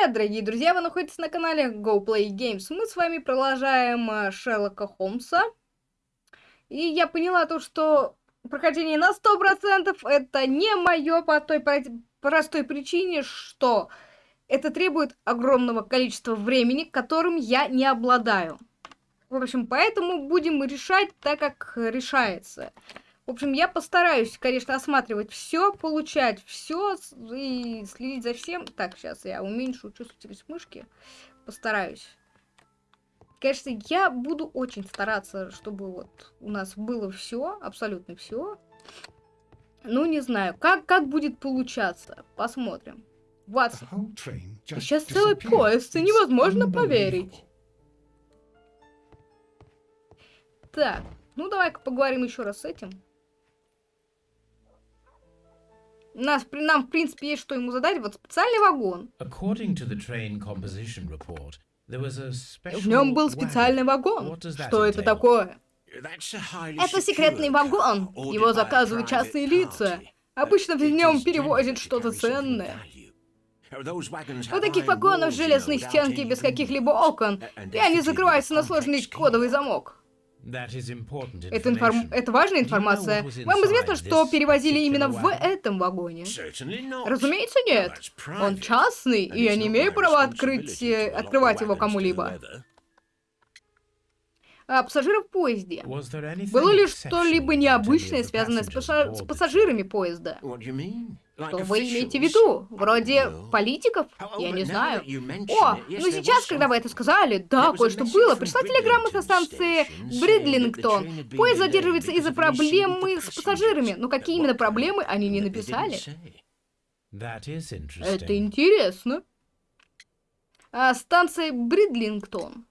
привет, дорогие друзья! Вы находитесь на канале Go Play Games. Мы с вами продолжаем э, Шерлока Холмса. И я поняла то, что прохождение на 100% это не мое по той простой причине, что это требует огромного количества времени, которым я не обладаю. В общем, поэтому будем решать так, как решается. В общем, я постараюсь, конечно, осматривать все, получать все и следить за всем. Так, сейчас я уменьшу чувствительность мышки. Постараюсь. Конечно, я буду очень стараться, чтобы вот у нас было все, абсолютно все. Ну, не знаю, как, как будет получаться. Посмотрим. Ватсон. Сейчас целый поезд, и невозможно поверить. Так, ну давай-ка поговорим еще раз с этим. Нас, нам, в принципе, есть что ему задать. Вот специальный вагон. В нем был специальный вагон. Что это такое? Это секретный вагон. Его заказывают частные лица. Обычно в нем перевозят что-то ценное. У таких вагонов железные стенки без каких-либо окон, и они закрываются на сложный кодовый замок. Это, информ... Это важная информация. Вам известно, что перевозили именно в этом вагоне? Разумеется, нет. Он частный, и я не имею права открыть... Э, открывать его кому-либо. А пассажиров в поезде. Было ли что-либо необычное, связанное с, пассаж... с пассажирами поезда? Что вы имеете в виду? Вроде политиков? Я не знаю. О, ну сейчас, когда вы это сказали, да, кое-что было. Пришла телеграмма со станции Бридлингтон. Поезд задерживается из-за проблемы с пассажирами. Но какие именно проблемы, они не написали. Это интересно. А станция Бридлингтон.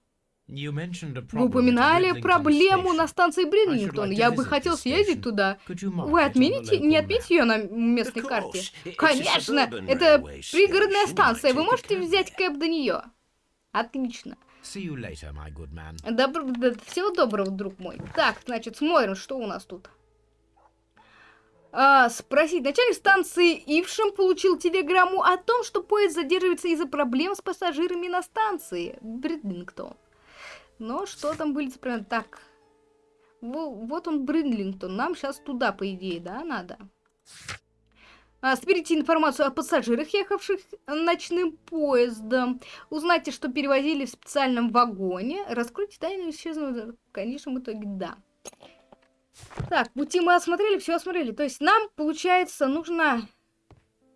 Вы упоминали проблему на станции Бридлингтон. Я бы хотел съездить туда. Вы отмените, не отметите ее на местной карте? Конечно! Это пригородная станция. Вы можете взять кэп до нее. Отлично. Добро, да, всего доброго, друг мой. Так, значит, смотрим, что у нас тут. А, спросить. Начальник станции Ившем получил телеграмму о том, что поезд задерживается из-за проблем с пассажирами на станции Бридлингтон. Но что там были прям так? Вот он Бринлингтон. Нам сейчас туда, по идее, да, надо? А, соберите информацию о пассажирах, ехавших ночным поездом. Узнайте, что перевозили в специальном вагоне. Раскройте тайну исчезнувшего. В конечном итоге, да. Так, пути мы осмотрели, все осмотрели. То есть нам, получается, нужно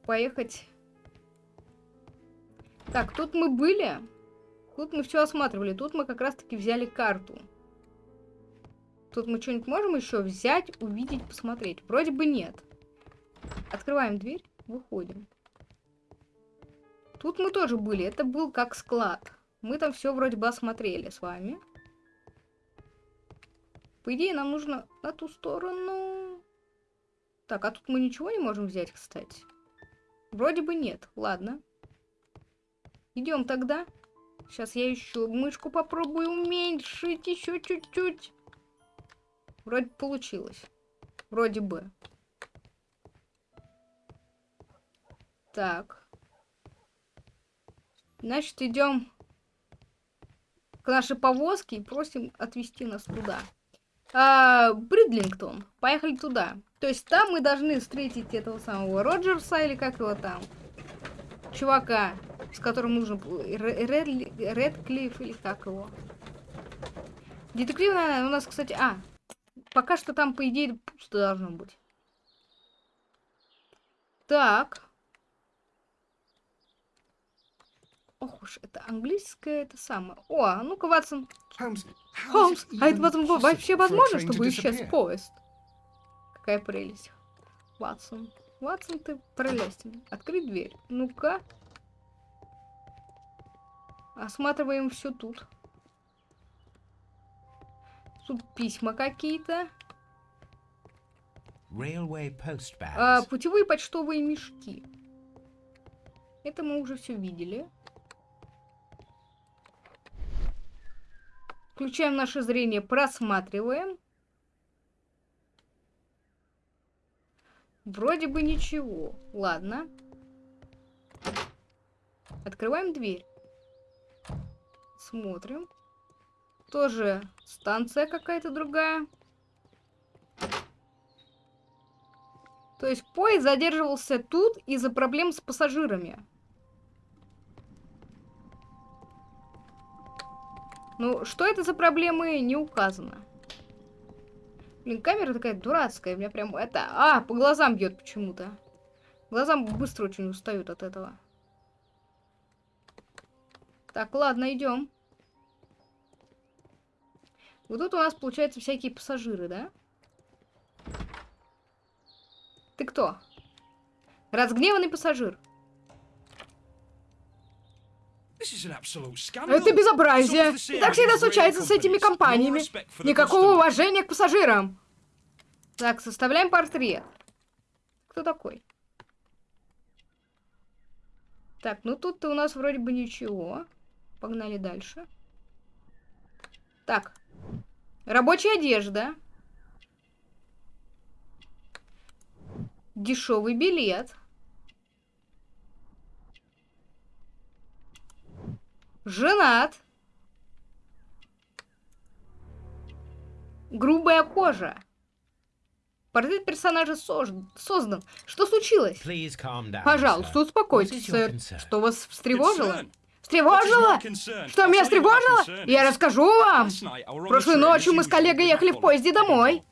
поехать... Так, тут мы были. Тут мы все осматривали. Тут мы как раз-таки взяли карту. Тут мы что-нибудь можем еще взять, увидеть, посмотреть? Вроде бы нет. Открываем дверь, выходим. Тут мы тоже были. Это был как склад. Мы там все вроде бы осмотрели с вами. По идее, нам нужно на ту сторону. Так, а тут мы ничего не можем взять, кстати. Вроде бы нет. Ладно. Идем тогда. Сейчас я еще мышку попробую уменьшить еще чуть-чуть. Вроде получилось. Вроде бы. Так. Значит, идем к нашей повозке и просим отвезти нас туда. А, Бридлингтон. Поехали туда. То есть там мы должны встретить этого самого Роджерса или как его там. Чувака с которым нужно... Ред, Редклифф или как его? Детективная у нас, кстати... А, пока что там, по идее, пусто должно быть. Так. Ох уж, это английское, это самое. О, а ну-ка, Ватсон. Холмс, а это Ватсон, вообще возможно, чтобы исчез поезд? Какая прелесть. Ватсон. Ватсон, ты прелестен. Открыть дверь. Ну-ка. Осматриваем все тут. Тут письма какие-то. А, путевые почтовые мешки. Это мы уже все видели. Включаем наше зрение, просматриваем. Вроде бы ничего. Ладно. Открываем дверь. Смотрим. Тоже станция какая-то другая. То есть поезд задерживался тут из-за проблем с пассажирами. Ну, что это за проблемы, не указано. Блин, камера такая дурацкая, у меня прям это... А, по глазам бьет почему-то. Глазам быстро очень устают от этого. Так, ладно, идем. Вот тут у нас, получается, всякие пассажиры, да? Ты кто? Разгневанный пассажир. Это безобразие. И так всегда случается с этими компаниями. Никакого уважения к пассажирам. Так, составляем портрет. Кто такой? Так, ну тут-то у нас вроде бы ничего. Погнали дальше. Так. Рабочая одежда. Дешевый билет. Женат. Грубая кожа. Портрет персонажа создан. Что случилось? Пожалуйста, успокойтесь, сэр. Что вас встревожило? Встревожило? Что меня встревожило? Я расскажу вам. Прошлой ночью мы с коллегой ехали в поезде домой.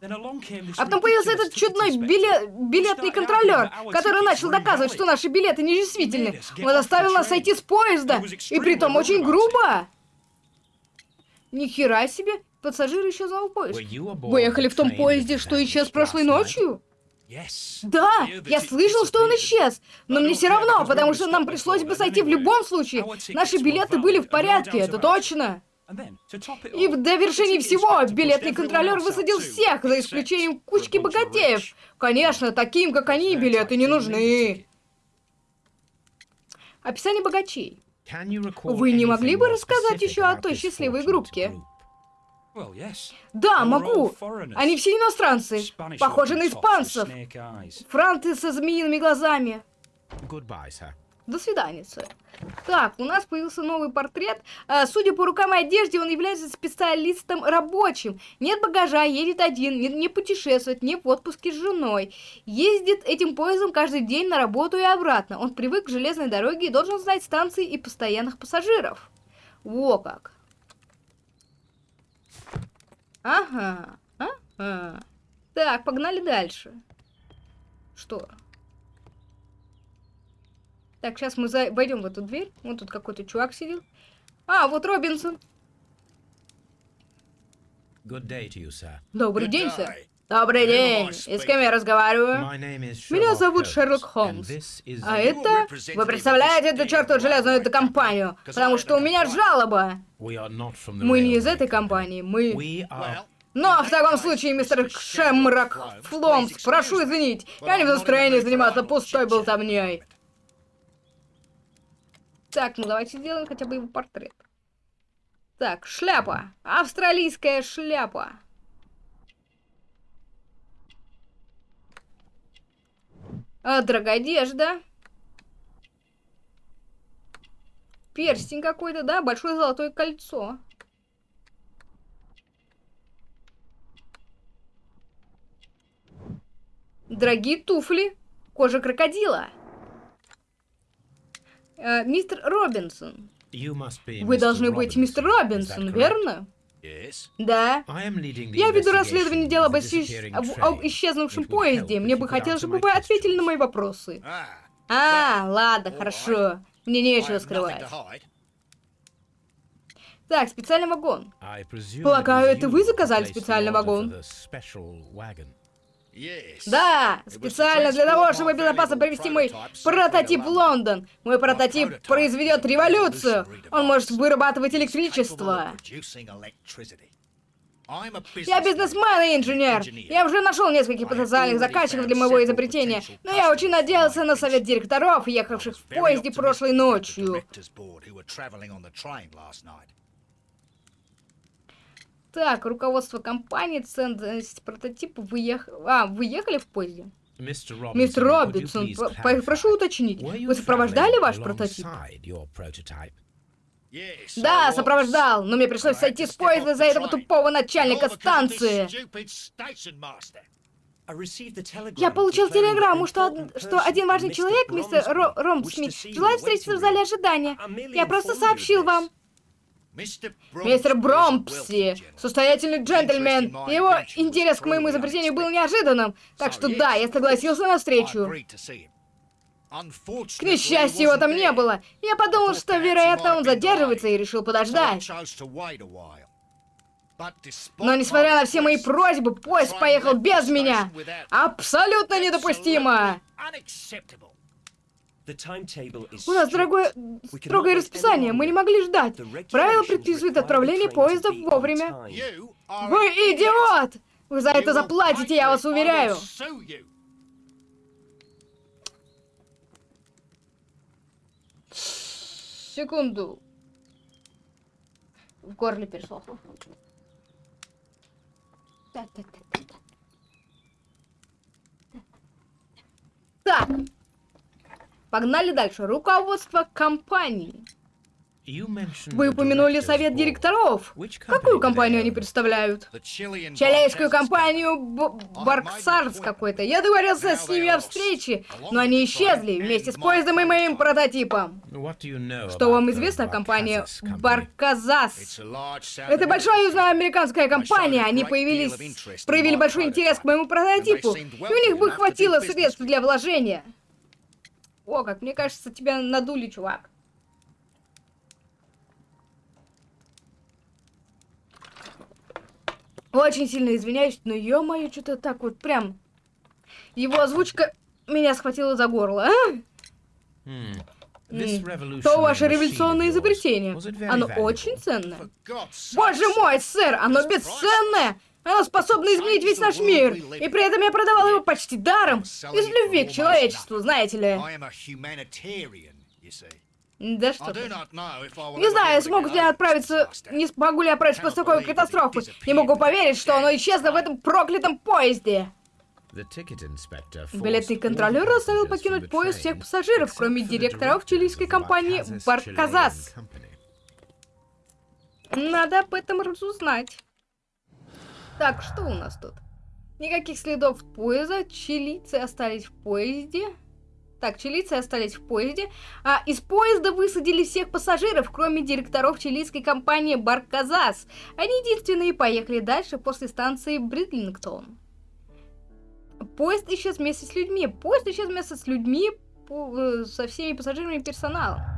А потом появился этот чудной билет, билетный контролер, который начал доказывать, что наши билеты недействительны. Он заставил нас сойти с поезда, и притом очень грубо. Ни хера себе, пассажиры исчезнул поезд. Вы ехали в том поезде, что исчез прошлой ночью? Да, я слышал, что он исчез, но мне все равно, потому что нам пришлось бы сойти в любом случае. Наши билеты были в порядке, это точно. И в довершении всего, билетный контролер высадил всех, за исключением кучки богатеев. Конечно, таким, как они, билеты не нужны. Описание богачей. Вы не могли бы рассказать еще о той счастливой группке? Да, могу. Они все иностранцы. Похожи на испанцев. Франты со змеиными глазами. До свидания, сэр. Так, у нас появился новый портрет. А, судя по рукам и одежде, он является специалистом рабочим. Нет багажа, едет один, не, не путешествует, не в отпуске с женой. Ездит этим поездом каждый день на работу и обратно. Он привык к железной дороге и должен знать станции и постоянных пассажиров. Во как. Ага, ага. Так, погнали дальше. Что? Так, сейчас мы за... войдем в эту дверь. Вот тут какой-то чувак сидел. А, вот Робинсон. You, Добрый день, сэр. Добрый день. И с кем я разговариваю? Меня зовут Шерлок Холмс. А это... Вы представляете эту чертову железную эту компанию? Потому что у меня жалоба. Мы не из этой компании. Мы... Но в таком случае, мистер Шемрак Фломс, прошу извинить, я не в настроении заниматься пустой болтовней. Так, ну давайте сделаем хотя бы его портрет. Так, шляпа. Австралийская шляпа. А, дорогая одежда. Перстень какой-то, да? Большое золотое кольцо. Дорогие туфли. Кожа крокодила. Э, мистер Робинсон. Вы должны быть мистер Робинсон, верно? Да. Я веду расследование дела об, исчез... об исчезнувшем поезде. Мне бы хотелось, чтобы вы ответили на мои вопросы. А, ладно, хорошо. Мне нечего скрывать. Так, специальный вагон. Полагаю, это вы заказали специальный вагон? Да, специально для того, чтобы безопасно привести мой прототип в Лондон. Мой прототип произведет революцию. Он может вырабатывать электричество. Я бизнесмен и инженер. Я уже нашел нескольких потенциальных заказчиков для моего изобретения, но я очень надеялся на совет директоров, ехавших в поезде прошлой ночью. Так, руководство компании, ценность прототипа, выех... А, выехали в поезде? Мистер Робинсон, прошу уточнить, вы сопровождали ваш прототип? Да, сопровождал, но мне пришлось сойти с поезда из-за этого тупого начальника станции. Я получил телеграмму, что, од- что один важный человек, мистер Ро Ром Смит, желает встретиться в зале ожидания. Я просто сообщил вам. Мистер Бромпси, состоятельный джентльмен, его интерес к моему изобретению был неожиданным, так что да, я согласился на встречу. К несчастью, его там не было. Я подумал, что, вероятно, он задерживается и решил подождать. Но, несмотря на все мои просьбы, поезд поехал без меня. Абсолютно недопустимо. У нас дорогое, строгое расписание, мы не могли ждать. Правила предписывают отправление поезда вовремя. Вы идиот! Вы за это заплатите, я вас уверяю. Секунду. В горле пересохло. Так. Погнали дальше. Руководство компании. Вы упомянули совет директоров. Какую компанию они представляют? Чилейскую компанию Барксарс какой-то. Я договорился с ними о встрече, но они исчезли вместе с поездом и моим прототипом. Что вам известно о компании Барказас? Это большая южноамериканская компания. Они появились, проявили большой интерес к моему прототипу. И у них бы хватило средств для вложения. О, как мне кажется, тебя надули, чувак. Очень сильно извиняюсь, но ё-моё, что-то так вот прям... Его озвучка меня схватила за горло. а? М, То ваше революционное изобретение. Оно очень ценное. Боже мой, сэр, оно бесценное! Оно способно изменить весь наш мир. И при этом я продавал его почти даром. Из любви к человечеству, знаете ли. Да что ты. Не знаю, смогут ли отправиться... Не смогу ли отправиться после такой катастрофы. Не могу поверить, что оно исчезло в этом проклятом поезде. Билетный контролер заставил покинуть поезд всех пассажиров, кроме директоров чилийской компании Барказас. Надо об этом разузнать. Так, что у нас тут? Никаких следов поезда, чилийцы остались в поезде. Так, чилийцы остались в поезде. А из поезда высадили всех пассажиров, кроме директоров чилийской компании Барказас. Они единственные поехали дальше после станции Бридлингтон. Поезд исчез вместе с людьми. Поезд исчез вместе с людьми, э, со всеми пассажирами и персоналом.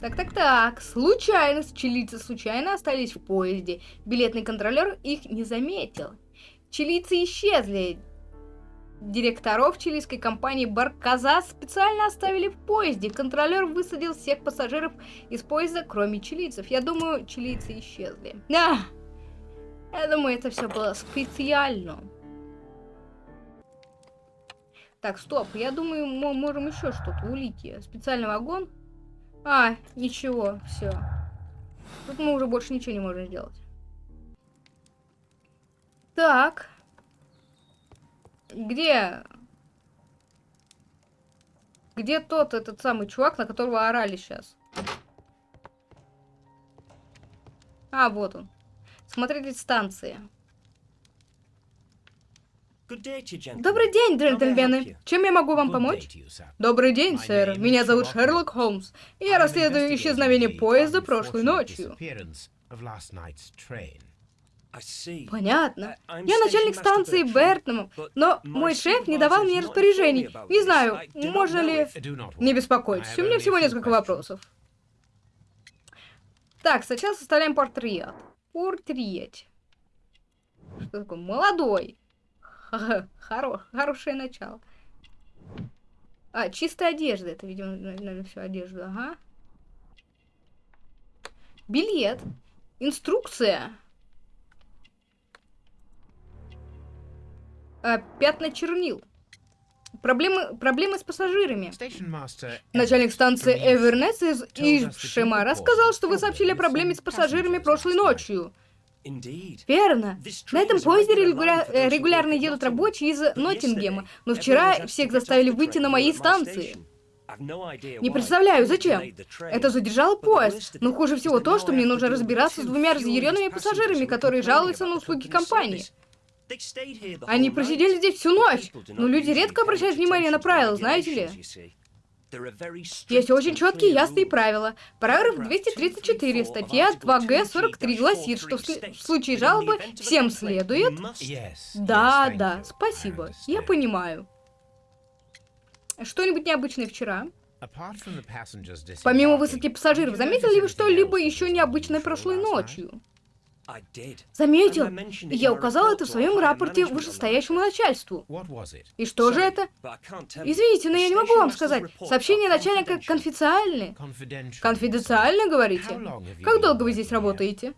Так, так, так. Случайно, чилийцы случайно остались в поезде. Билетный контролер их не заметил. Чилийцы исчезли. Директоров чилийской компании Барказас специально оставили в поезде. Контролер высадил всех пассажиров из поезда, кроме чилийцев. Я думаю, чилийцы исчезли. А! Я думаю, это все было специально. Так, стоп. Я думаю, мы можем еще что-то. Улики. Специальный вагон. А, ничего, все. Тут мы уже больше ничего не можем сделать. Так. Где? Где тот, этот самый чувак, на которого орали сейчас? А, вот он. Смотрите станции. Добрый день, джентльмены. Чем я могу вам помочь? Добрый день, сэр. Меня зовут Шерлок Холмс. И я расследую исчезновение поезда прошлой ночью. Понятно. Я начальник станции Бертнам, но мой шеф не давал мне распоряжений. Не знаю, можно ли... Не беспокойтесь, у меня всего несколько вопросов. Так, сначала составляем портрет. Портрет. Что такое? Молодой. Хоро... Хорошее начало. А, чистая одежда. Это, видимо, наверное, все одежда. Ага. Билет. Инструкция. А, пятна чернил. Проблемы, проблемы с пассажирами. Начальник станции Эвернес из Ишема рассказал, что вы сообщили о проблеме с пассажирами прошлой ночью. Верно. На этом поезде регуля... регулярно едут рабочие из Ноттингема, но вчера всех заставили выйти на моей станции. Не представляю, зачем. Это задержало поезд. Но хуже всего то, что мне нужно разбираться с двумя разъяренными пассажирами, которые жалуются на услуги компании. Они просидели здесь всю ночь. Но люди редко обращают внимание на правила, знаете ли? Есть очень четкие ясные правила. Параграф 234, статья 2Г43 гласит, что в, в случае жалобы всем следует... Да, да, спасибо, я понимаю. Что-нибудь необычное вчера? Помимо высадки пассажиров, заметили ли вы что-либо еще необычное прошлой ночью? Заметил. Я указал это в своем рапорте вышестоящему начальству. И что же это? Извините, но я не могу вам сказать. Сообщение начальника конфиденциальны. Конфиденциально, говорите? Как долго вы здесь работаете?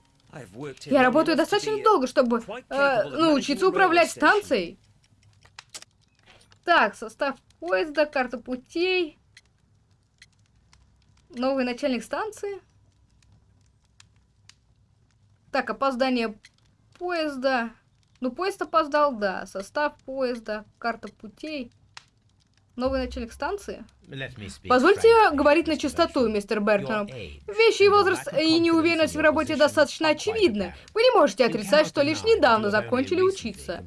Я работаю достаточно долго, чтобы э, научиться управлять станцией. Так, состав поезда, карта путей. Новый начальник станции. Так, опоздание поезда. Ну, поезд опоздал, да. Состав поезда, карта путей. Новый начальник станции? Позвольте говорить на чистоту, мистер Бертон. Вещи и возраст и неуверенность в работе достаточно очевидны. Вы не можете отрицать, что лишь недавно закончили учиться.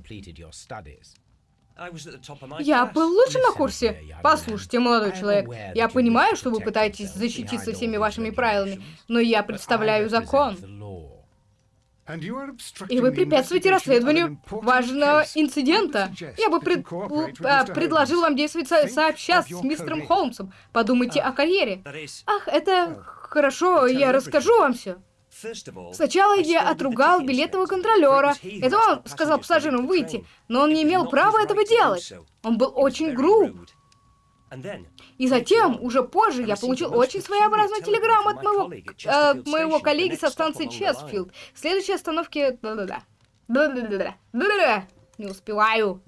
Я был лучше на курсе. Послушайте, молодой человек, я понимаю, что вы пытаетесь защититься всеми вашими правилами, но я представляю закон. И вы препятствуете расследованию важного инцидента. Я бы пред... а, предложил вам действовать со сообща с мистером Холмсом. Подумайте о карьере. Ах, это хорошо, я расскажу вам все. Сначала я отругал билетного контролера. Это он сказал пассажирам выйти, но он не имел права этого делать. Он был очень груб. И затем, уже позже, я получил очень своеобразную телеграмму от моего, э, моего коллеги со станции Чесфилд. Следующей остановке... Не успеваю.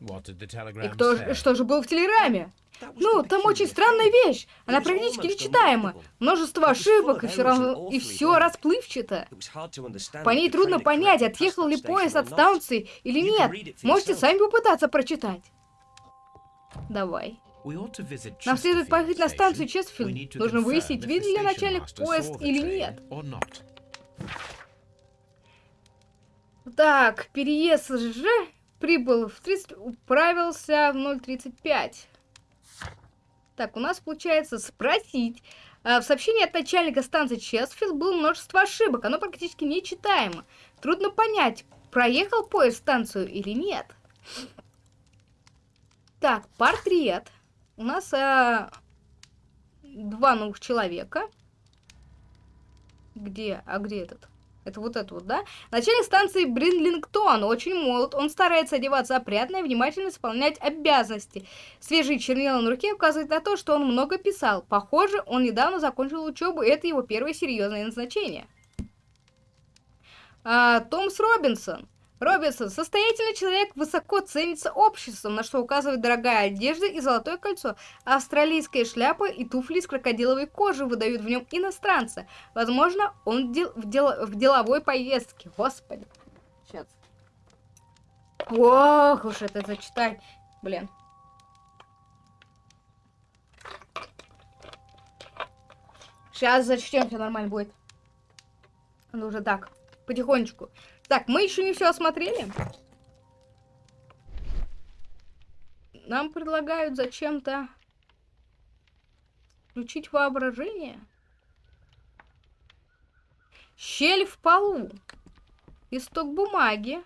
И кто, что же было в телеграмме? Ну, там очень странная вещь. Она практически нечитаема. Множество ошибок, и все равно... И все расплывчато. По ней трудно понять, отъехал ли поезд от станции или нет. Можете сами попытаться прочитать. Давай. Нам следует поехать на станцию Честфилд. Нужно выяснить, видел ли начальник поезд или нет. Так, переезд же прибыл в 30... управился в 0.35. Так, у нас получается спросить. А, в сообщении от начальника станции Честфилд было множество ошибок. Оно практически нечитаемо. Трудно понять, проехал поезд станцию или нет. Так, портрет. У нас а, два новых человека. Где? А где этот? Это вот это вот, да? Начальник станции Бринлингтон очень молод. Он старается одеваться опрятно и внимательно исполнять обязанности. Свежие чернила на руке указывают на то, что он много писал. Похоже, он недавно закончил учебу, и это его первое серьезное назначение. А, Томс Робинсон. Робинсон, состоятельный человек, высоко ценится обществом, на что указывает дорогая одежда и золотое кольцо. Австралийская шляпа и туфли из крокодиловой кожи выдают в нем иностранца. Возможно, он дел в, дел в деловой поездке. Господи. Сейчас. Ох уж это зачитать. Блин. Сейчас зачтем, все нормально будет. Ну уже так, потихонечку. Так, мы еще не все осмотрели. Нам предлагают зачем-то включить воображение. Щель в полу. Исток бумаги.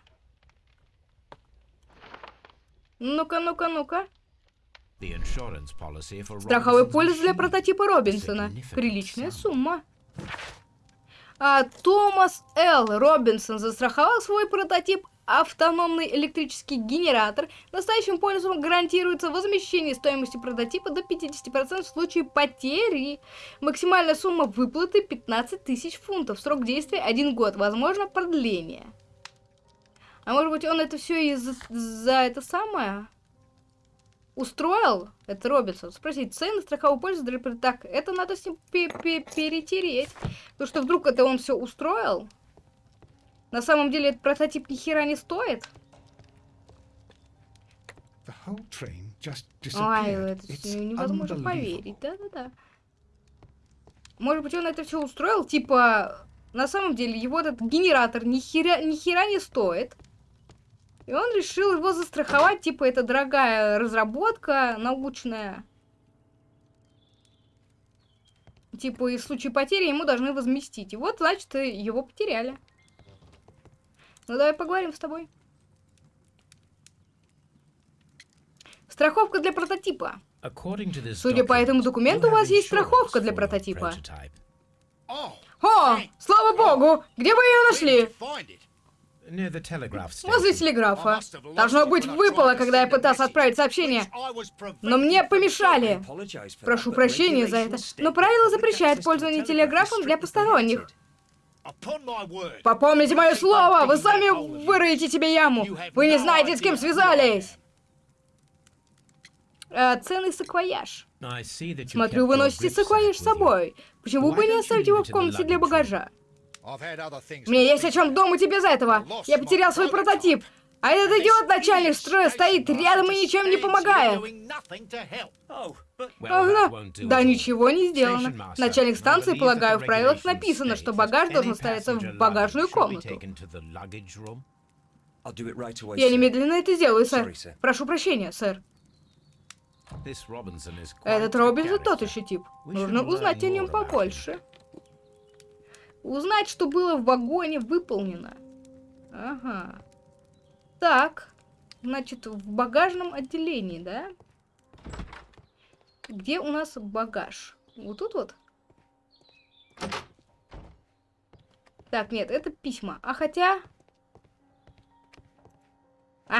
Ну-ка, ну-ка, ну-ка. Страховой полис для прототипа Робинсона. Приличная сумма. А, Томас Л. Робинсон застраховал свой прототип автономный электрический генератор. Настоящим пользователям гарантируется возмещение стоимости прототипа до 50% в случае потери. Максимальная сумма выплаты 15 тысяч фунтов. Срок действия 1 год. Возможно, продление. А может быть, он это все из-за за это самое? Устроил, это Робинсон, спросить, цены страхового пользователя, так, это надо с ним перетереть, потому что вдруг это он все устроил. На самом деле этот прототип ни хера не стоит. Disappeared. это невозможно поверить. Да-да-да. Может быть, он это все устроил? Типа, на самом деле, его этот генератор ни хера, ни хера не стоит. И он решил его застраховать, типа, это дорогая разработка научная. Типа, и в случае потери ему должны возместить. И вот, значит, его потеряли. Ну, давай поговорим с тобой. Страховка для прототипа. Судя по этому документу, у вас есть страховка для прототипа. Oh, О, слава богу! Где вы ее нашли? Возле телеграфа. Должно быть, выпало, когда я пытался отправить сообщение. Но мне помешали. Прошу прощения за это, но правило запрещает пользование телеграфом для посторонних. Попомните мое слово, вы сами выроете себе яму. Вы не знаете, с кем связались. Э, ценный саквояж. Смотрю, вы носите саквояж с собой. Почему бы не оставить его в комнате для багажа? Мне есть о чем думать и без этого. Я потерял свой прототип. А этот идиот начальник строя стоит рядом и ничем не помогает. Ага. Да ничего не сделано. Начальник станции, полагаю, в правилах написано, что багаж должен ставиться в багажную комнату. Я немедленно это сделаю, сэр. Прошу прощения, сэр. Этот Робинсон тот еще тип. Нужно узнать о нем побольше. Узнать, что было в вагоне выполнено. Ага. Так. Значит, в багажном отделении, да? Где у нас багаж? Вот тут вот? Так, нет, это письма. А хотя...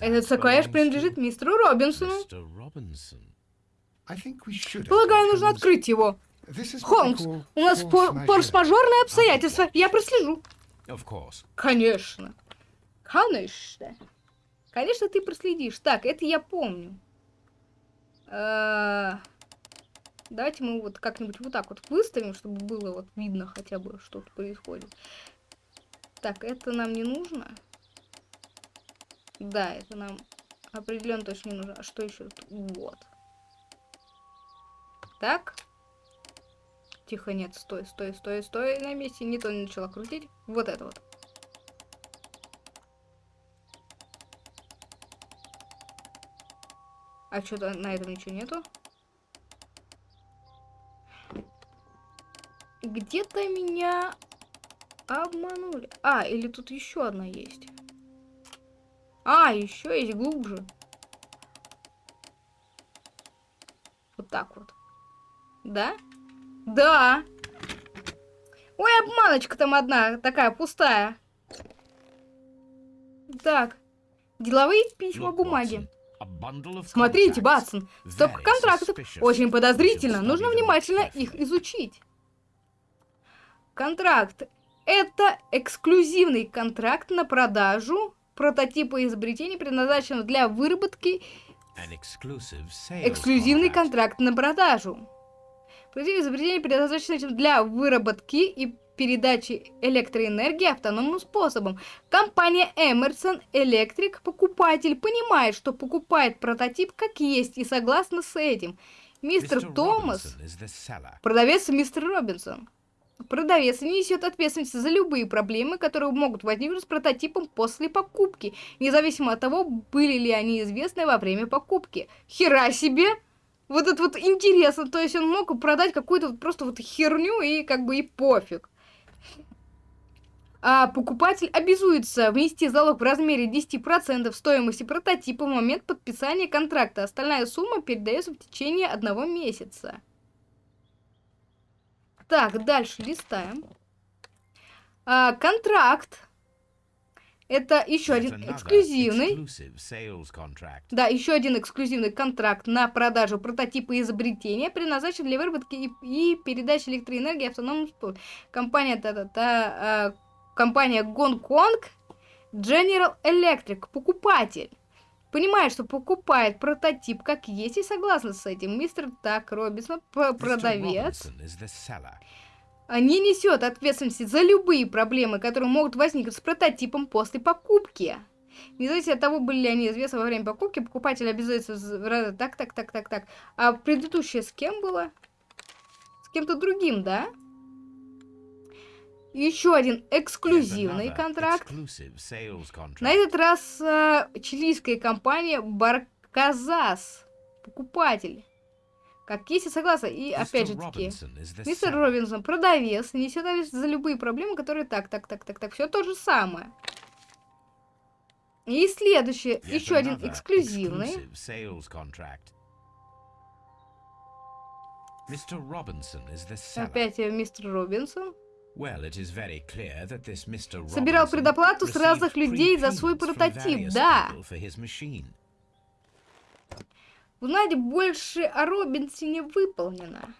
Этот саквояж принадлежит мистеру Робинсону. Полагаю, нужно открыть его. Холмс, у нас форс-мажорные обстоятельства. Я прослежу. Конечно. Конечно. Конечно, ты проследишь. Так, это я помню. Э, Давайте мы вот как-нибудь вот так вот выставим, чтобы было вот видно хотя бы, что тут происходит. Так, это нам не нужно. Да, это нам определенно точно не нужно. А что еще? тут? Вот. Так. Тихо, нет, стой, стой, стой, стой на месте. Не то начала крутить. Вот это вот. А что-то на этом ничего нету. Где-то меня обманули. А, или тут еще одна есть. А, еще есть глубже. Вот так вот. Да? Да. Ой, обманочка там одна, такая пустая. Так. Деловые письма бумаги. Смотрите, Батсон, стопка контрактов. Очень подозрительно. Нужно внимательно их изучить. Контракт. Это эксклюзивный контракт на продажу прототипа изобретений, предназначенного для выработки. Эксклюзивный контракт на продажу. Прототип изобретений, предназначенный для выработки и передачи электроэнергии автономным способом. Компания Emerson Electric, покупатель, понимает, что покупает прототип как есть и согласна с этим. Мистер Томас, продавец мистер Робинсон. Продавец не несет ответственность за любые проблемы, которые могут возникнуть с прототипом после покупки, независимо от того, были ли они известны во время покупки. Хера себе! Вот это вот интересно, то есть он мог продать какую-то вот просто вот херню и как бы и пофиг. А покупатель обязуется внести залог в размере 10% стоимости прототипа в момент подписания контракта. Остальная сумма передается в течение одного месяца. Так, дальше листаем. А, контракт. Это еще один эксклюзивный. Да, еще один эксклюзивный контракт на продажу прототипа изобретения, предназначен для выработки и, и передачи электроэнергии автономным способом. Компания та-та-та, а, компания Гонконг General Electric, покупатель. Понимает, что покупает прототип как есть и согласна с этим. Мистер Так Робинсон, продавец. Не несет ответственности за любые проблемы, которые могут возникнуть с прототипом после покупки. Независимо от того, были ли они известны во время покупки, покупатель обязуется... Так, так, так, так, так. А предыдущее с кем было? С кем-то другим, да? Еще один эксклюзивный контракт. На этот раз э, чилийская компания Барказас. Покупатель. Как если согласна. И опять же таки, мистер Робинсон, продавец, несет ответственность за любые проблемы, которые так, так, так, так, так. Все то же самое. И следующий, еще один эксклюзивный. Опять мистер Робинсон. Собирал предоплату с разных людей за свой прототип, да. Узнать больше о Робинсоне выполнено.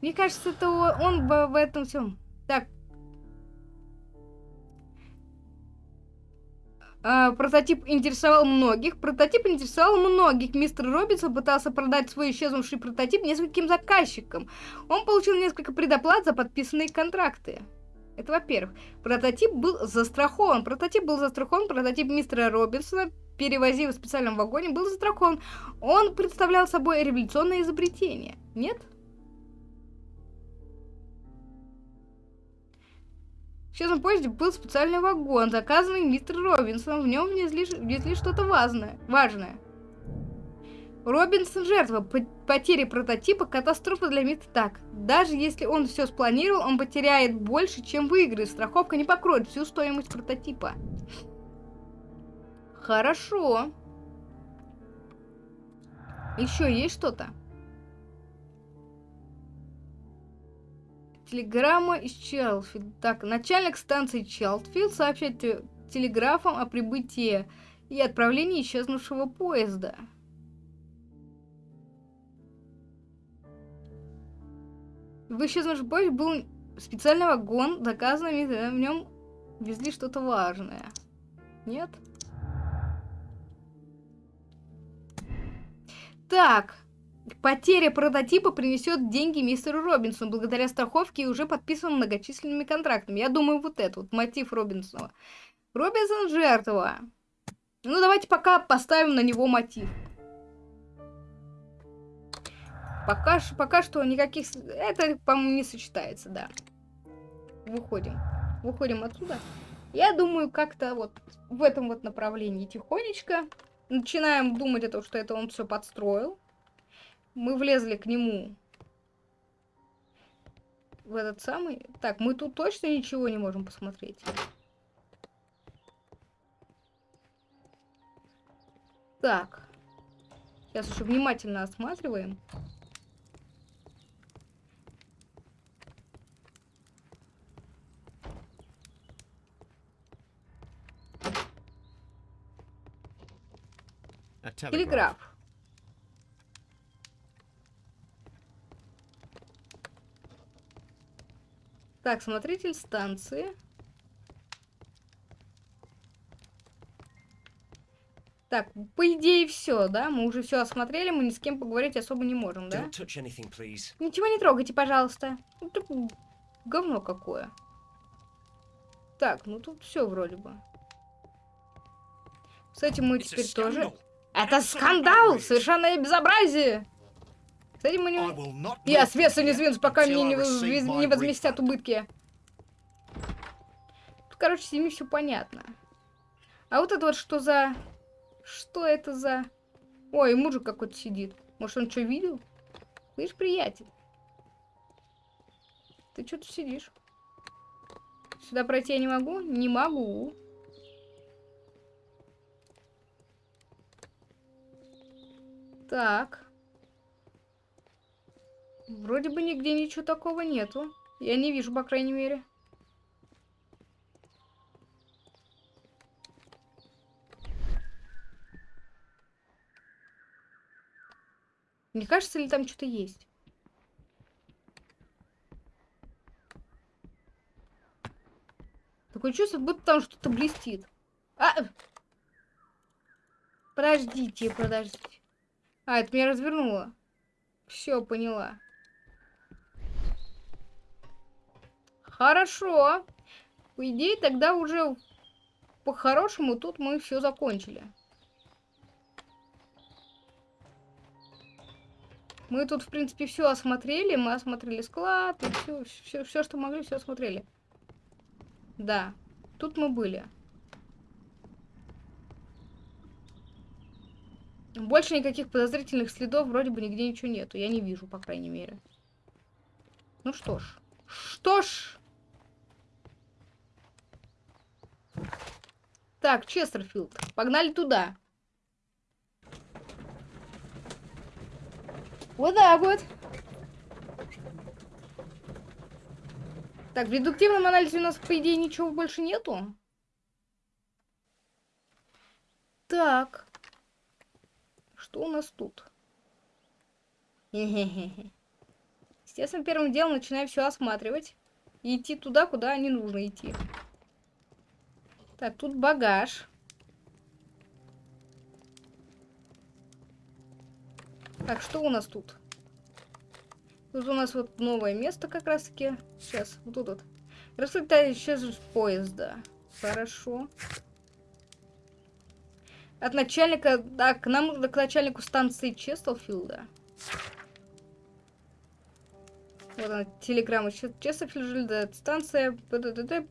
Мне кажется, это он в этом всем. Так, Uh, прототип интересовал многих. Прототип интересовал многих. Мистер Робинсон пытался продать свой исчезнувший прототип нескольким заказчикам. Он получил несколько предоплат за подписанные контракты. Это во-первых. Прототип был застрахован. Прототип был застрахован. Прототип мистера Робинсона, перевозив в специальном вагоне, был застрахован. Он представлял собой революционное изобретение. Нет? В исчезнувшем поезде был специальный вагон, заказанный мистером Робинсоном. В нем везли, везли что-то важное. важное. Робинсон жертва потери прототипа, катастрофа для мира. Так, даже если он все спланировал, он потеряет больше, чем выиграет. Страховка не покроет всю стоимость прототипа. Хорошо. Еще есть что-то? Телеграмма из Челфилд. Так, начальник станции Челфилд сообщает телеграфом о прибытии и отправлении исчезнувшего поезда. В исчезнувшем поезде был специальный вагон, заказанный, в нем везли что-то важное. Нет? Так, Потеря прототипа принесет деньги мистеру Робинсону благодаря страховке и уже подписанным многочисленными контрактами. Я думаю, вот это вот мотив Робинсона. Робинсон жертва. Ну, давайте пока поставим на него мотив. Пока, пока что никаких... Это, по-моему, не сочетается, да. Выходим. Выходим отсюда. Я думаю, как-то вот в этом вот направлении тихонечко. Начинаем думать о том, что это он все подстроил мы влезли к нему в этот самый... Так, мы тут точно ничего не можем посмотреть. Так. Сейчас еще внимательно осматриваем. Телеграф. Так, смотритель станции. Так, по идее все, да? Мы уже все осмотрели, мы ни с кем поговорить особо не можем, да? Anything, Ничего не трогайте, пожалуйста. Ну, тут говно какое. Так, ну тут все вроде бы. С этим мы теперь тоже... Это скандал! Совершенное безобразие! Кстати, мы не... Я с веса не сдвинусь, пока мне не, не возместят убытки. Тут, короче, с ними все понятно. А вот это вот что за... Что это за... Ой, мужик какой-то сидит. Может, он что видел? Слышь, приятель. Ты что тут сидишь? Сюда пройти я не могу? Не могу. Так. Вроде бы нигде ничего такого нету. Я не вижу, по крайней мере. Не кажется ли там что-то есть? Такое чувство, будто там что-то блестит. А! Подождите, подождите. А, это меня развернуло. Все, поняла. Хорошо. По идее, тогда уже по-хорошему тут мы все закончили. Мы тут, в принципе, все осмотрели. Мы осмотрели склад, все, все, все, что могли, все осмотрели. Да, тут мы были. Больше никаких подозрительных следов вроде бы нигде ничего нету. Я не вижу, по крайней мере. Ну что ж. Что ж. Так, Честерфилд. Погнали туда. Вот так вот. Так, в редуктивном анализе у нас, по идее, ничего больше нету. Так. Что у нас тут? Естественно, первым делом начинаю все осматривать. И идти туда, куда не нужно идти. Так, тут багаж. Так, что у нас тут? Тут у нас вот новое место как раз таки. Сейчас, вот тут вот. Рассыльта сейчас поезда. Хорошо. От начальника... Так, к нам нужно к начальнику станции Честелфилда. Вот она, телеграмма Честелфилда. Станция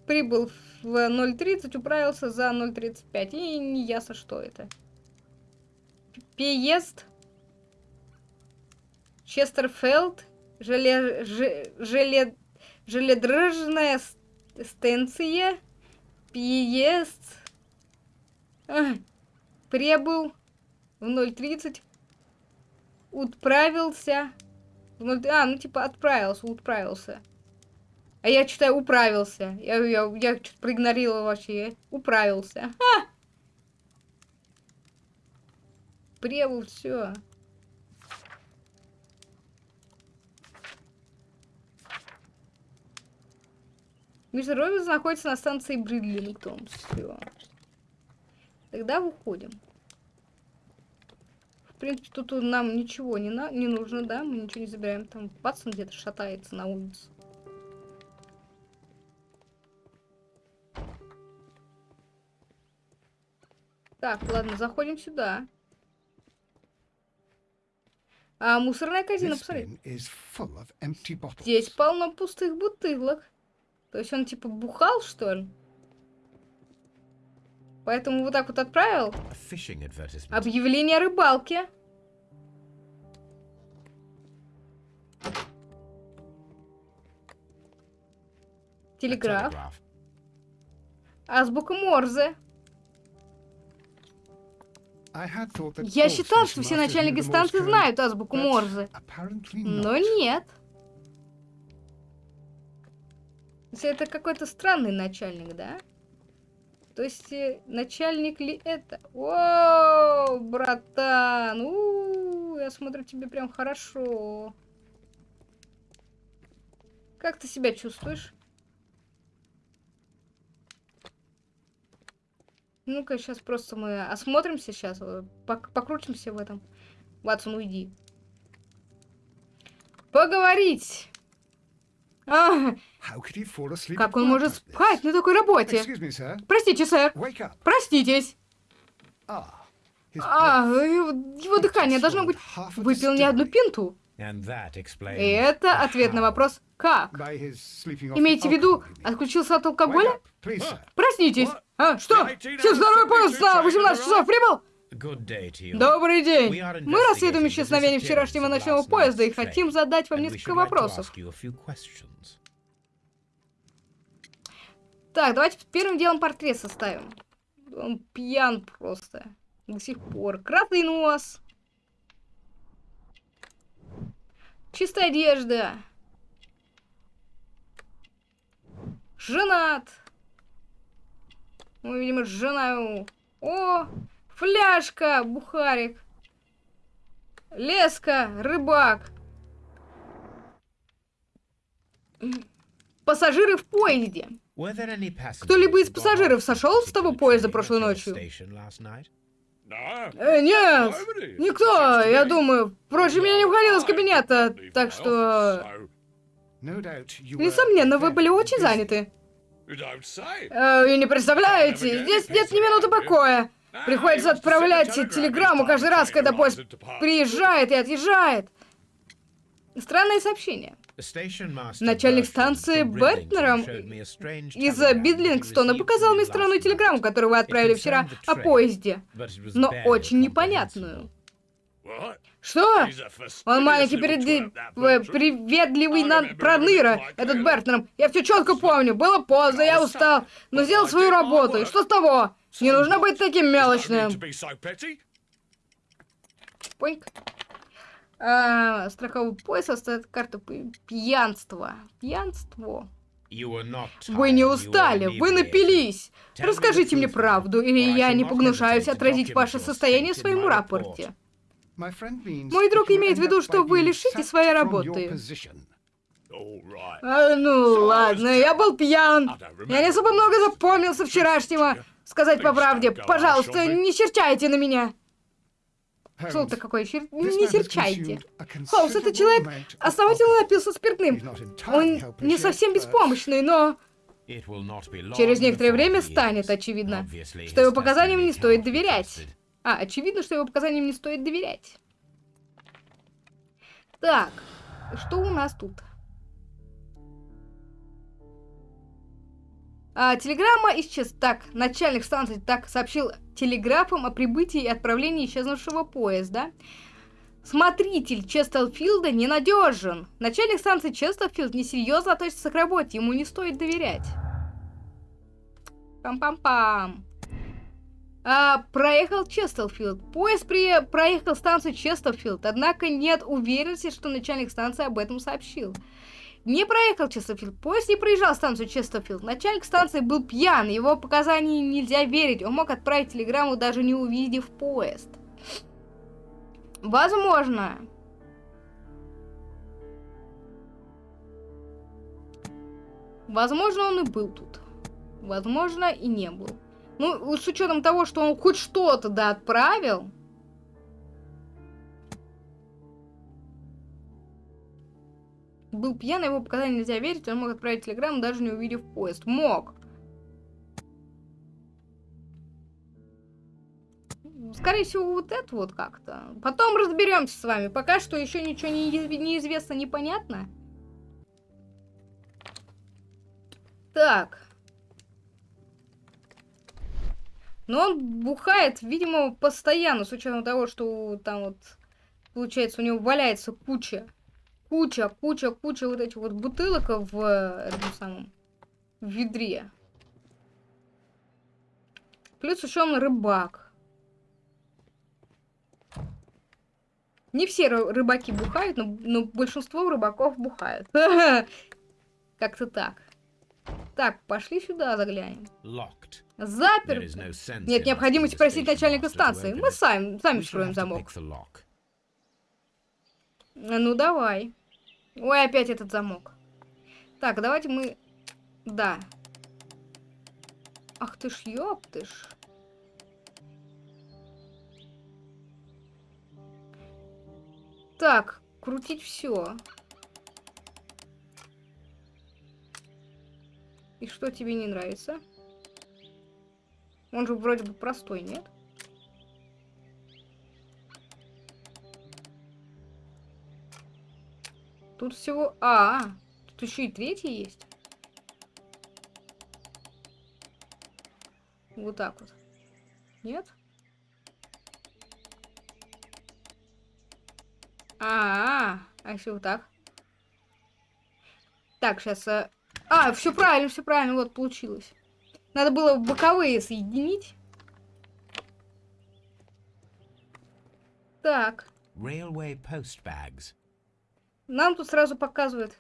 прибыл в 0.30, управился за 0.35. И не ясно, что это. Переезд. Честерфилд. Желе... Желе... Желедрожная станция. Переезд. Прибыл в 0.30, отправился в 0... А, ну типа отправился, отправился. А я читаю управился. Я, я, я что-то проигнорировала вообще. Управился. Ха! Прибыл, все. Мистер Робинс находится на станции Бридлингтон. Все. Тогда выходим. В принципе, тут нам ничего не, на не нужно, да? Мы ничего не забираем. Там пацан где-то шатается на улице. Так, ладно, заходим сюда. А мусорная корзина, посмотри. Здесь полно пустых бутылок. То есть он типа бухал, что ли? Поэтому вот так вот отправил. Объявление о рыбалке. Телеграф. Азбука Морзе. Я считал, что все начальники станции знают азбуку Морзе. Но нет. Это какой-то странный начальник, да? То есть э, начальник ли это? О, братан, у, -у, у я смотрю тебе прям хорошо. Как ты себя чувствуешь? Ну-ка, сейчас просто мы осмотримся сейчас, пок покрутимся в этом. Ватсон, уйди. Поговорить. А, как он может спать на такой работе? Простите, сэр. Проститесь. Ah, а, его дыхание должно быть... Выпил не одну пинту. И это ответ на вопрос «как?». Имеете в виду, отключился от алкоголя? Проснитесь. А, что? Всех здоровый поезд на 18 часов прибыл? Добрый день. Мы расследуем исчезновение вчерашнего ночного поезда и хотим задать вам несколько вопросов. Так, давайте первым делом портрет составим. Он пьян просто. До сих пор. Красный нос. Чистая одежда. Женат. Ну, видимо, жена... О, Фляжка, бухарик. Леска, рыбак. Пассажиры в поезде. Кто-либо из пассажиров сошел с того поезда прошлой ночью? Э, нет, никто, я думаю. Впрочем, я не уходил из кабинета, так что... Несомненно, вы были очень заняты. Say. Э, и не представляете, здесь нет ни минуты покоя. Приходится отправлять телеграмму каждый раз, когда поезд приезжает и отъезжает. Странное сообщение. Начальник станции Бертнером Из Бидлингстона показал мне странную телеграмму, которую вы отправили вчера о поезде. Но очень непонятную. Что? Он маленький Bertram. приветливый на... проныра, этот Бертнером. Я все четко помню. Было поздно, я устал, но сделал свою работу. И что с того? Не нужно быть таким мелочным. Поньк. А, страховой пояс оставит карту пьянства. Пьянство. Вы не устали, вы напились. Расскажите мне правду, или я не погнушаюсь отразить ваше состояние в своем рапорте. Мой друг имеет в виду, что вы sacked своей работы. А, ну ладно, я был пьян. Я не особо много запомнил со вчерашнего. Сказать по правде, пожалуйста, не серчайте на меня. Слово-то Holmes, какое, man не серчайте. Холмс, этот человек основательно напился спиртным. Он не совсем беспомощный, но через некоторое время станет очевидно, что его показаниям не стоит доверять. А, очевидно, что его показаниям не стоит доверять. Так, что у нас тут? А, телеграмма исчез. Так, начальник станции так сообщил телеграфом о прибытии и отправлении исчезнувшего поезда. Смотритель Честерфилда ненадежен. Начальник станции Честерфилд несерьезно относится к работе, ему не стоит доверять. Пам-пам-пам. А, проехал Честерфилд. Поезд при... проехал станцию Честерфилд, однако нет уверенности, что начальник станции об этом сообщил. Не проехал Честерфилд. Поезд не проезжал станцию Честерфилд. Начальник станции был пьян, его показания нельзя верить. Он мог отправить телеграмму, даже не увидев поезд. Возможно. Возможно, он и был тут. Возможно, и не был. Ну, с учетом того, что он хоть что-то да отправил. Был пьян, его показания нельзя верить, он мог отправить телеграмму, даже не увидев поезд. Мог. Скорее всего, вот это вот как-то. Потом разберемся с вами. Пока что еще ничего не, неизвестно, непонятно. Так. Но он бухает, видимо, постоянно, с учетом того, что там вот, получается, у него валяется куча, куча, куча, куча вот этих вот бутылок в э, этом самом в ведре. Плюс еще он рыбак. Не все ры- рыбаки бухают, но, но большинство рыбаков бухают. Как-то так. Так, пошли сюда заглянем. Запер. Нет необходимости просить начальника станции. Мы сами, сами вскроем замок. Ну, давай. Ой, опять этот замок. Так, давайте мы... Да. Ах ты ж, ёптыш. Так, крутить все. И что тебе не нравится? Он же вроде бы простой, нет? Тут всего... А, тут еще и третий есть. Вот так вот. Нет? А, -а, -а. а если вот так? Так, сейчас... А, все правильно, все правильно, вот получилось. Надо было боковые соединить. Так, Railway post bags. Нам тут сразу показывают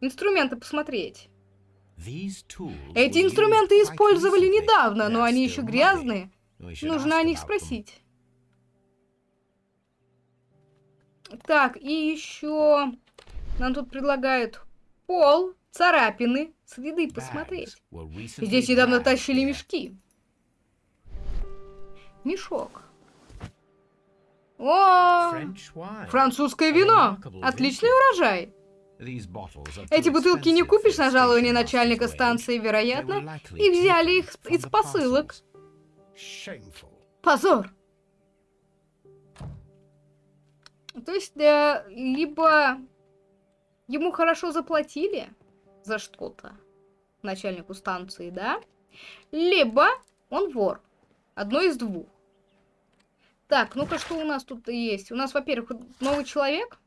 инструменты посмотреть. Эти инструменты использовали недавно, но они еще грязные. Нужно о них спросить. Так, и еще нам тут предлагают пол, царапины, следы посмотреть. Здесь недавно тащили мешки. Мешок. О, французское вино. Отличный урожай. Эти бутылки не купишь на жалование начальника станции, вероятно. И взяли их из посылок. Позор. То есть, э, либо ему хорошо заплатили за что-то, начальнику станции, да? Либо он вор. Одно из двух. Так, ну-ка, что у нас тут есть? У нас, во-первых, новый человек.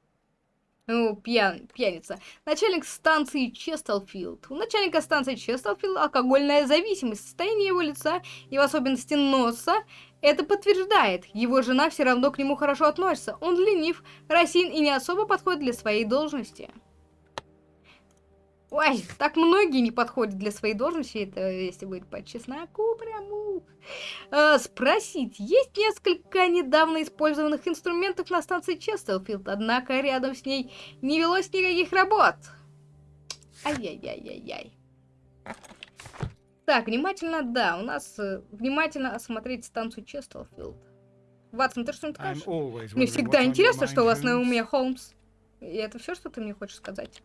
Ну, пьян, пьяница. Начальник станции Честелфилд. У начальника станции Честелфилд алкогольная зависимость. Состояние его лица и в особенности носа это подтверждает. Его жена все равно к нему хорошо относится. Он ленив, росин и не особо подходит для своей должности. Ой, так многие не подходят для своей должности, это если быть по чесноку пряму. Э, спросить, есть несколько недавно использованных инструментов на станции Честелфилд, однако рядом с ней не велось никаких работ. Ай-яй-яй-яй-яй. Так, внимательно, да, у нас э, внимательно осмотреть станцию Честелфилд. Ватсон, ты что-нибудь скажешь? Мне всегда интересно, что у вас на уме, Холмс. И это все, что ты мне хочешь сказать?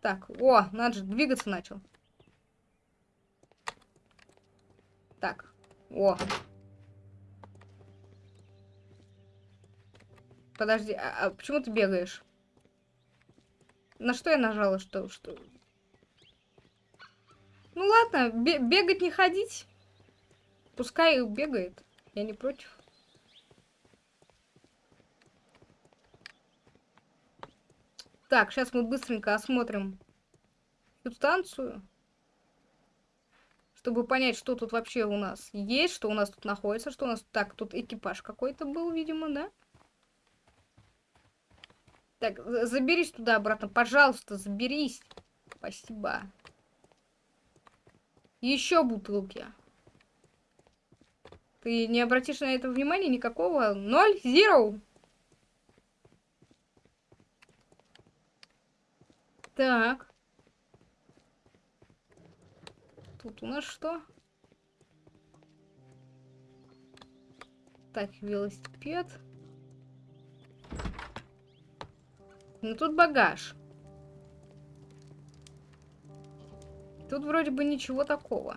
Так, о, надо же, двигаться начал. Так, о. Подожди, а, а почему ты бегаешь? На что я нажала, что... что... Ну ладно, бегать не ходить. Пускай бегает. Я не против. Так, сейчас мы быстренько осмотрим субстанцию. Чтобы понять, что тут вообще у нас есть, что у нас тут находится, что у нас... Так, тут экипаж какой-то был, видимо, да? Так, заберись туда обратно, пожалуйста, заберись. Спасибо. Еще бутылки. Ты не обратишь на это внимания никакого? Ноль? Зеро? Так. Тут у нас что? Так, велосипед. Ну, тут багаж. Тут вроде бы ничего такого.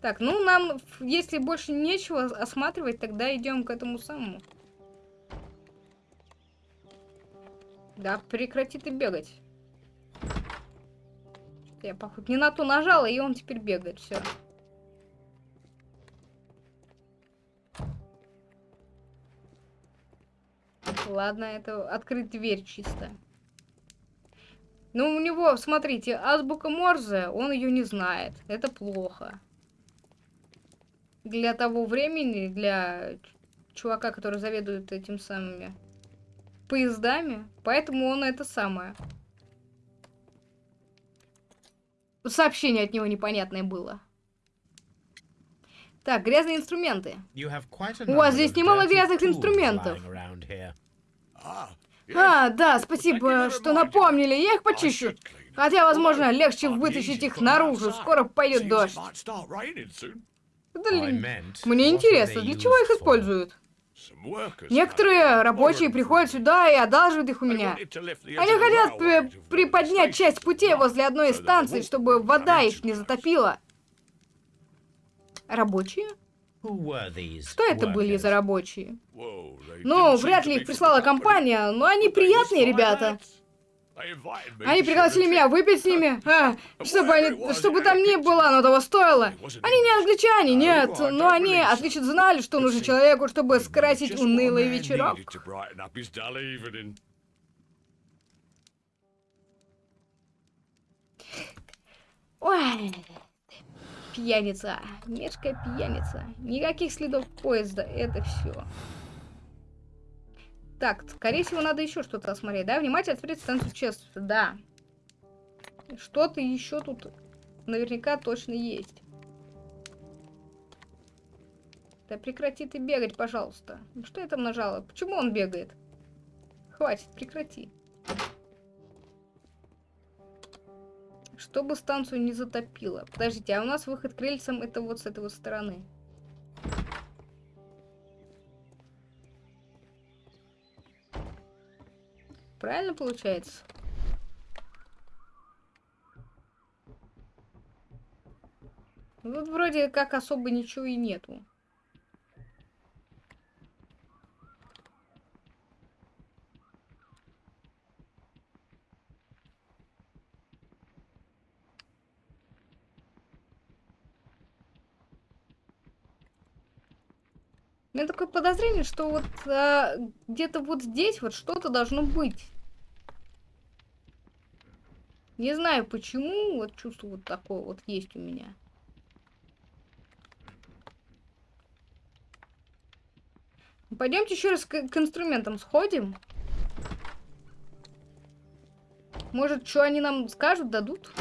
Так, ну нам, если больше нечего осматривать, тогда идем к этому самому. Да, прекрати ты бегать. Я, походу, не на то нажала, и он теперь бегает. Все. Ладно, это открыть дверь чисто. Ну, у него, смотрите, азбука Морзе, он ее не знает. Это плохо. Для того времени, для чувака, который заведует этим самыми поездами, поэтому он это самое. Сообщение от него непонятное было. Так, грязные инструменты. У вас здесь немало грязных инструментов. А, да, спасибо, что напомнили. Я их почищу. Хотя, возможно, легче вытащить их наружу. Скоро пойдет дождь. Да, мне интересно, для чего их используют? Некоторые рабочие приходят сюда и одалживают их у меня. Они хотят приподнять часть путей возле одной из станций, чтобы вода их не затопила. Рабочие? Что это были за рабочие? Ну, вряд ли их прислала компания, но они приятные ребята. Они пригласили меня выпить с ними, а, чтобы, они, чтобы там ни было, оно того стоило. Они не англичане, нет, но они отлично знали, что нужно человеку, чтобы скрасить унылый вечерок. Ой, пьяница, мерзкая пьяница. Никаких следов поезда, это все. Так, скорее всего, надо еще что-то осмотреть, да? Внимательно смотреть станцию честности, да. Что-то еще тут наверняка точно есть. Да прекрати ты бегать, пожалуйста. Ну, что я там нажала? Почему он бегает? Хватит, прекрати. Чтобы станцию не затопило. Подождите, а у нас выход к рельсам это вот с этой вот стороны. Правильно получается? Тут вроде как особо ничего и нету. Меня такое подозрение, что вот а, где-то вот здесь вот что-то должно быть. Не знаю почему, вот чувство вот такое вот есть у меня. Пойдемте еще раз к, к инструментам сходим. Может, что они нам скажут, дадут?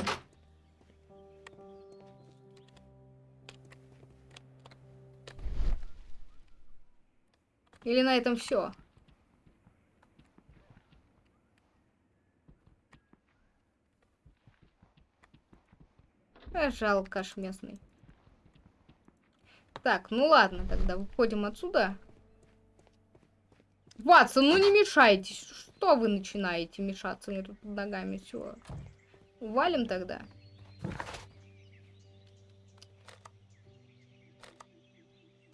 Или на этом все? Жалко аж местный. Так, ну ладно, тогда выходим отсюда. Ватсон, ну не мешайтесь. Что вы начинаете мешаться мне тут под ногами? Все. Валим тогда.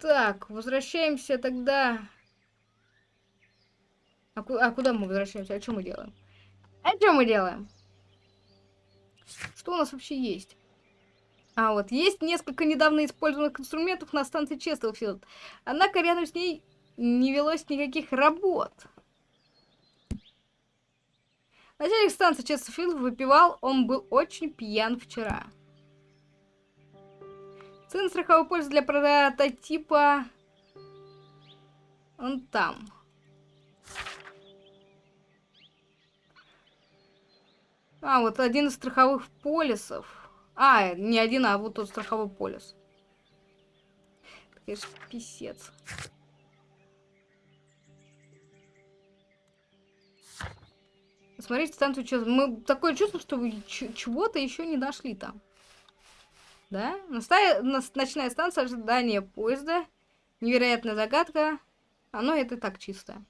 Так, возвращаемся тогда а, ку а куда мы возвращаемся? А что мы делаем? А что мы делаем? Что у нас вообще есть? А, вот, есть несколько недавно использованных инструментов на станции Честелфилд. Однако рядом с ней не велось никаких работ. Начальник станции Честелфилд выпивал, он был очень пьян вчера. Цена страховой пользы для прототипа... Он там. А, вот один из страховых полисов. А, не один, а вот тот страховой полис. Конечно, писец. Смотрите, станцию сейчас. Мы такое чувство, что вы чего-то еще не нашли там. Да? Настая... Ночная станция ожидания поезда. Невероятная загадка. Оно это так чисто.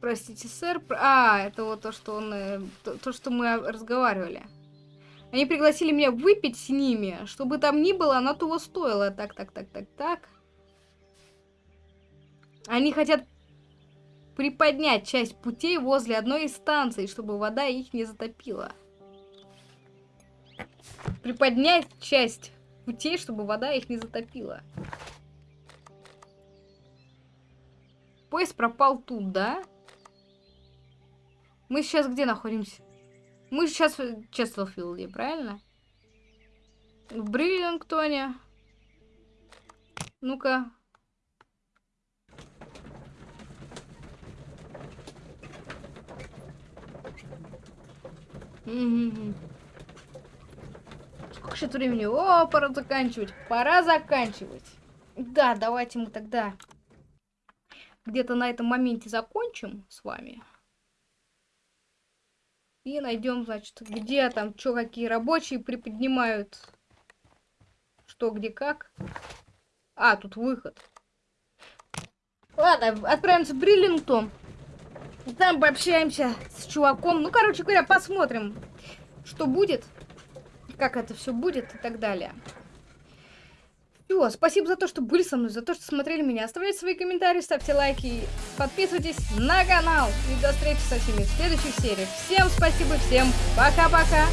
Простите, сэр. А, это вот то, что он... Э, то, то, что мы разговаривали. Они пригласили меня выпить с ними. Чтобы там ни было, оно того стоило. Так, так, так, так, так. Они хотят приподнять часть путей возле одной из станций, чтобы вода их не затопила. Приподнять часть путей, чтобы вода их не затопила. Поезд пропал тут, да? Мы сейчас где находимся? Мы сейчас в Честелфилде, правильно? В Бриллингтоне. Ну-ка. Сколько сейчас времени? О, пора заканчивать. Пора заканчивать. Да, давайте мы тогда где-то на этом моменте закончим с вами. И найдем, значит, где там, что, какие рабочие приподнимают. Что, где, как. А, тут выход. Ладно, отправимся в Бриллингтон. Там пообщаемся с чуваком. Ну, короче говоря, посмотрим, что будет. Как это все будет и так далее. Все, спасибо за то, что были со мной, за то, что смотрели меня. Оставляйте свои комментарии, ставьте лайки, подписывайтесь на канал. И до встречи со всеми в следующих сериях. Всем спасибо, всем пока-пока.